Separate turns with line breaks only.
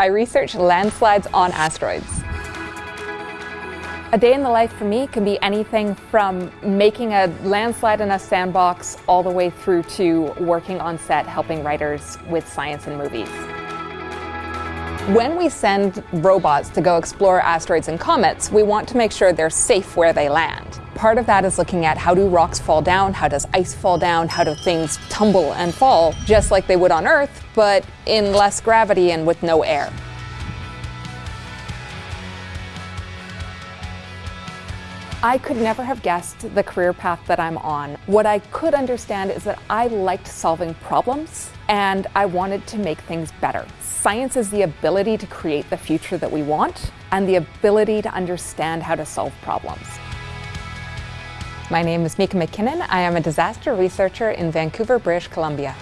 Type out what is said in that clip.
I research landslides on asteroids. A day in the life for me can be anything from making a landslide in a sandbox all the way through to working on set helping writers with science and movies. When we send robots to go explore asteroids and comets, we want to make sure they're safe where they land. Part of that is looking at how do rocks fall down, how does ice fall down, how do things tumble and fall, just like they would on Earth, but in less gravity and with no air. I could never have guessed the career path that I'm on. What I could understand is that I liked solving problems and I wanted to make things better. Science is the ability to create the future that we want and the ability to understand how to solve problems. My name is Mika McKinnon. I am a disaster researcher in Vancouver, British Columbia.